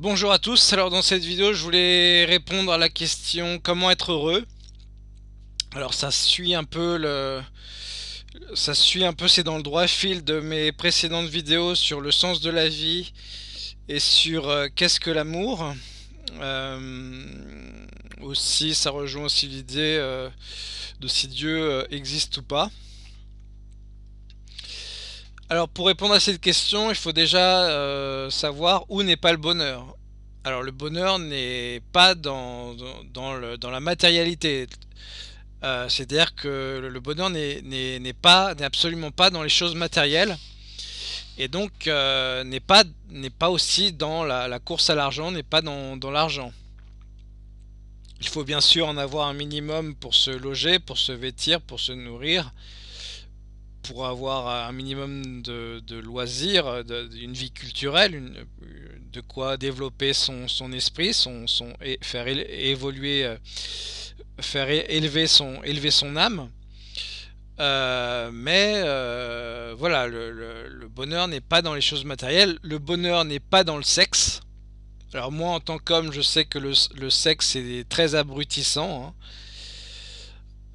Bonjour à tous, alors dans cette vidéo je voulais répondre à la question comment être heureux? Alors ça suit un peu le... Ça suit un peu, c'est dans le droit fil de mes précédentes vidéos sur le sens de la vie et sur euh, qu'est-ce que l'amour. Euh, aussi, ça rejoint aussi l'idée euh, de si Dieu existe ou pas. Alors pour répondre à cette question, il faut déjà euh, savoir où n'est pas le bonheur. Alors le bonheur n'est pas dans, la matérialité. Euh, c'est-à-dire que le bonheur n'est absolument pas dans les choses matérielles et donc euh, n'est pas pas aussi dans la, course à l'argent, n'est pas dans l'argent. Il faut bien sûr en avoir un minimum pour se loger, pour se vêtir, pour se nourrir, pour avoir un minimum de, loisirs, d'une vie culturelle, de quoi développer son, esprit, son, son, faire évoluer, euh, faire élever son, élever son âme. Euh, mais euh, voilà, le, bonheur n'est pas dans les choses matérielles, le bonheur n'est pas dans le sexe. Alors moi en tant qu'homme, je sais que le, sexe est très abrutissant. Hein.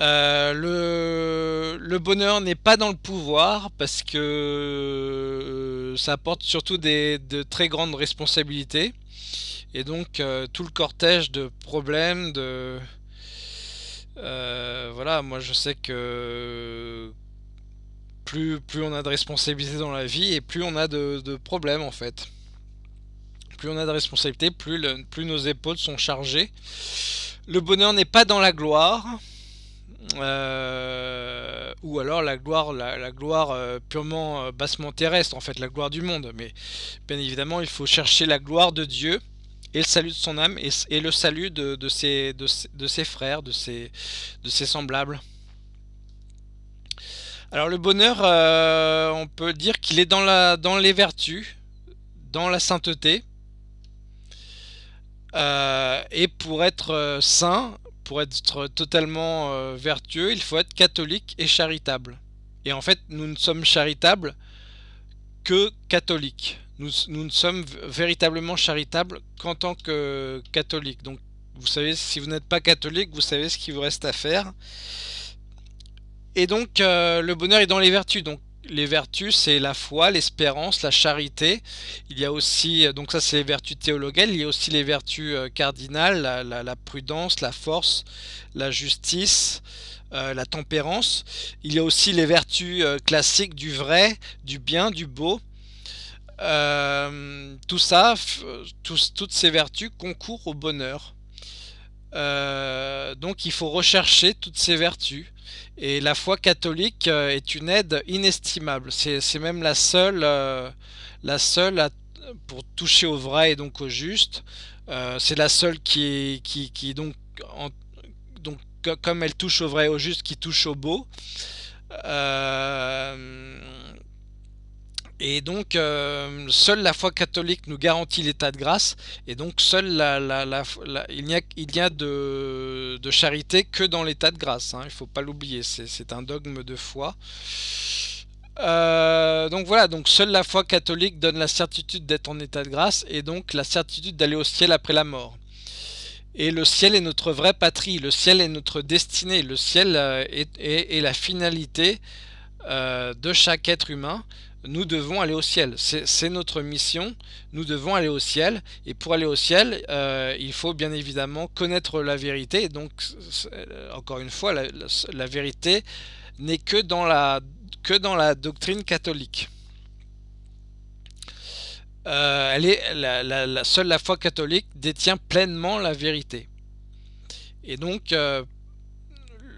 Euh, le, bonheur n'est pas dans le pouvoir parce que euh, ça apporte surtout des, de très grandes responsabilités. Et donc euh, tout le cortège de problèmes de voilà moi je sais que plus, plus on a de responsabilités dans la vie et plus on a de, problèmes en fait. Plus on a de responsabilités plus nos épaules sont chargées. Le bonheur n'est pas dans la gloire euh, ou alors la gloire, la, gloire euh, purement euh, bassement terrestre, en fait, la gloire du monde. Mais bien évidemment, il faut chercher la gloire de Dieu et le salut de son âme et, le salut de, ses, de, ses, frères, de ses, de ses semblables. Alors le bonheur, on peut dire qu'il est dans, la, dans les vertus, dans la sainteté. et pour être saint, pour être totalement euh, vertueux, il faut être catholique et charitable. Et en fait, nous ne sommes charitables que catholiques. Nous, ne sommes véritablement charitables qu'en tant que catholiques. Donc, vous savez, si vous n'êtes pas catholique, vous savez ce qu'il vous reste à faire. Et donc, euh, le bonheur est dans les vertus. Donc, les vertus, c'est la foi, l'espérance, la charité. Il y a aussi, donc ça c'est les vertus théologales, il y a aussi les vertus euh, cardinales, la, prudence, la force, la justice, euh, la tempérance. Il y a aussi les vertus euh, classiques du vrai, du bien, du beau. tout ça, toutes ces vertus concourent au bonheur. donc il faut rechercher toutes ces vertus. Et la foi catholique euh, est une aide inestimable. C'est même la seule, euh, la seule pour toucher au vrai et donc au juste. Euh, c'est la seule qui, qui, qui donc, donc, comme elle touche au vrai et au juste, qui touche au beau. Et donc, euh, seule la foi catholique nous garantit l'état de grâce, et donc seule il n'y a de, charité que dans l'état de grâce, hein, il ne faut pas l'oublier, c'est un dogme de foi. Euh, donc voilà, donc seule la foi catholique donne la certitude d'être en état de grâce, et donc la certitude d'aller au ciel après la mort. Et le ciel est notre vraie patrie, le ciel est notre destinée, le ciel euh, est, la finalité de chaque être humain nous devons aller au ciel. C'est notre mission, nous devons aller au ciel. Et pour aller au ciel, euh, il faut bien évidemment connaître la vérité. donc, encore une fois, la, vérité n'est que, dans la, doctrine catholique. Euh, la, seule la foi catholique détient pleinement la vérité. Et donc, euh,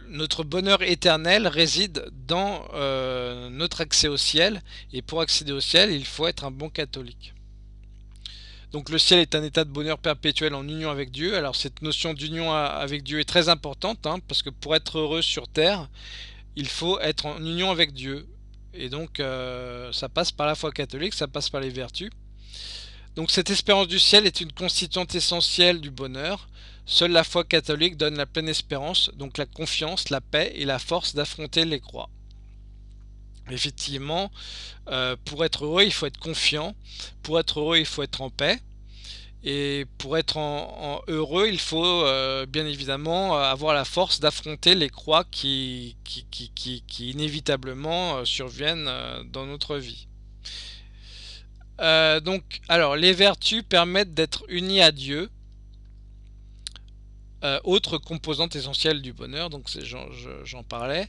notre bonheur éternel réside dans euh, notre accès au ciel. Et pour accéder au ciel, il faut être un bon catholique. Donc le ciel est un état de bonheur perpétuel en union avec Dieu. Alors cette notion d'union avec Dieu est très importante, hein, parce que pour être heureux sur terre, il faut être en union avec Dieu. Et donc euh, ça passe par la foi catholique, ça passe par les vertus. Donc cette espérance du ciel est une constituante essentielle du bonheur. Seule la foi catholique donne la pleine espérance, donc la confiance, la paix et la force d'affronter les croix. Effectivement, euh, pour être heureux, il faut être confiant. Pour être heureux, il faut être en paix. Et pour être heureux, il faut bien évidemment avoir la force d'affronter les croix qui, qui, inévitablement surviennent dans notre vie. donc, alors, les vertus permettent d'être unis à Dieu, euh, autre composante essentielle du bonheur, donc j'en parlais.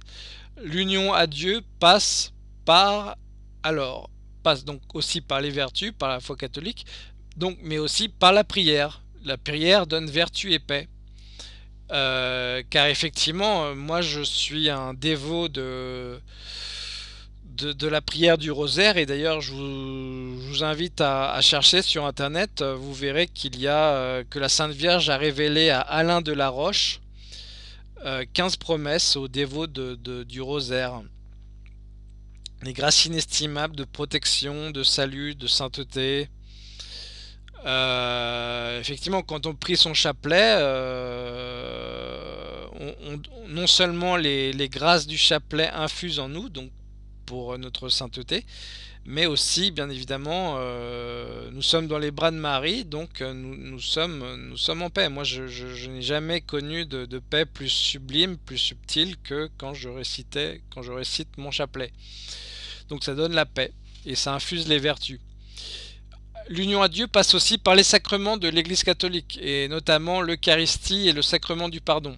L'union à Dieu passe par, alors, passe donc aussi par les vertus, par la foi catholique, donc, mais aussi par la prière. La prière donne vertu et paix. Euh, car effectivement, euh, moi je suis un dévot de, de, la prière du rosaire. Et d'ailleurs, je, vous, invite à, chercher sur Internet. Vous verrez qu'il y a euh, que la Sainte Vierge a révélé à Alain de la Roche 15 euh, promesses aux dévots de, du rosaire. Les grâces inestimables de protection, de salut, de sainteté. Euh, effectivement, quand on prie son chapelet, non seulement les, les, grâces du chapelet infusent en nous, donc pour notre sainteté, mais aussi, bien évidemment, euh, nous sommes dans les bras de Marie, donc euh, nous, sommes, nous sommes en paix. Moi, je, n'ai jamais connu de, paix plus sublime, plus subtile que quand je, récitais, quand je récite mon chapelet. Donc ça donne la paix et ça infuse les vertus. L'union à Dieu passe aussi par les sacrements de l'Église catholique, et notamment l'Eucharistie et le sacrement du pardon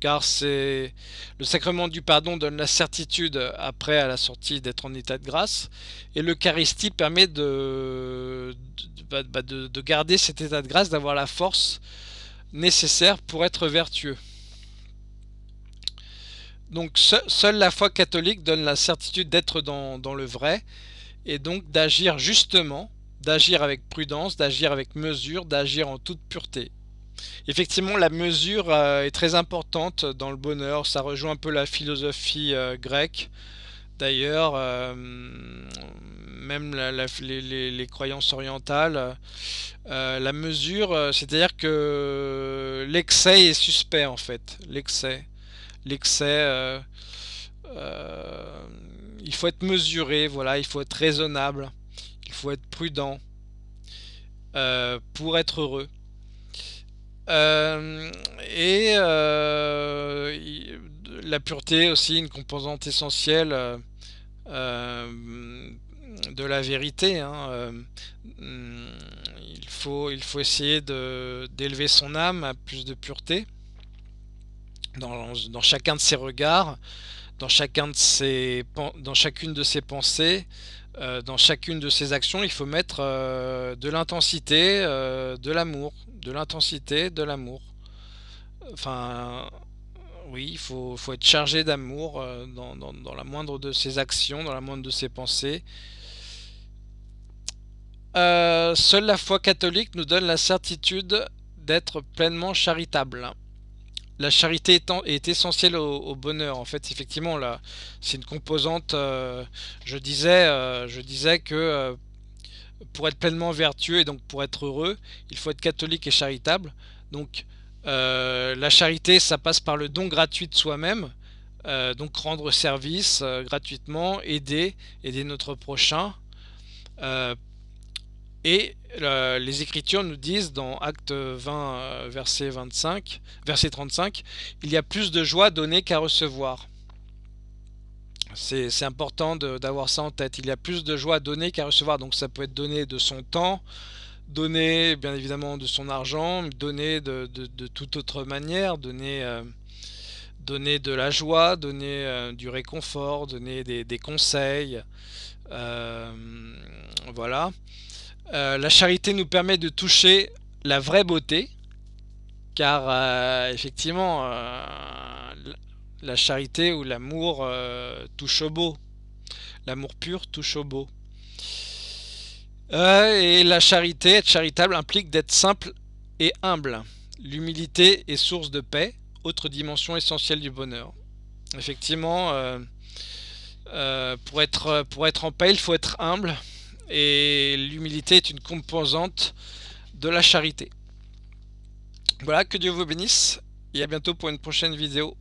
car c'est le sacrement du pardon donne la certitude après à la sortie d'être en état de grâce et l'Eucharistie permet de, bah, de, de, garder cet état de grâce, d'avoir la force nécessaire pour être vertueux. Donc seule la foi catholique donne la certitude d'être dans le vrai et donc d'agir justement, d'agir avec prudence, d'agir avec mesure, d'agir en toute pureté. Effectivement, la mesure euh, est très importante dans le bonheur. Ça rejoint un peu la philosophie euh, grecque. D'ailleurs, euh, même les, croyances orientales, la mesure, c'est-à-dire que l'excès est suspect en fait. L'excès. L'excès, il faut être mesuré, voilà, il faut être raisonnable, il faut être prudent pour être heureux. Euh, et euh, la pureté aussi, une composante essentielle euh, de la vérité. Hein, il, faut, il faut essayer d'élever son âme à plus de pureté dans, dans, chacun de ses regards, dans, chacun de ses, dans chacune de ses pensées, dans chacune de ses actions, il faut mettre de l'intensité, de l'amour, de l'intensité, de l'amour. Enfin, oui, il faut, être chargé d'amour euh, dans, la moindre de ses actions, dans la moindre de ses pensées. Euh, seule la foi catholique nous donne la certitude d'être pleinement charitable. La charité est essentielle au, bonheur. En fait, effectivement, c'est une composante. Euh, je disais, je disais que pour être pleinement vertueux et donc pour être heureux, il faut être catholique et charitable. Donc euh, la charité, ça passe par le don gratuit de soi-même, euh, donc rendre service euh, gratuitement, aider, aider notre prochain. Et les Écritures nous disent dans Acte 20, verset 25, verset 35, il y a plus de joie donnée qu'à recevoir. C'est important d'avoir ça en tête. Il y a plus de joie à donner qu'à recevoir. Donc ça peut être donné de son temps, donné bien évidemment de son argent, donné de, toute autre manière, donner, euh, donner de la joie, donner euh, du réconfort, donner des, conseils. Euh, voilà. La charité nous permet de toucher la vraie beauté, car effectivement la charité ou l'amour euh, touche au beau. L'amour pur touche au beau. Euh, et la charité, être charitable, implique d'être simple et humble. L'humilité est source de paix, autre dimension essentielle du bonheur. Effectivement, euh, pour, être, pour être en paix, il faut être humble. Et l'humilité est une composante de la charité. Voilà, que Dieu vous bénisse. Et à bientôt pour une prochaine vidéo.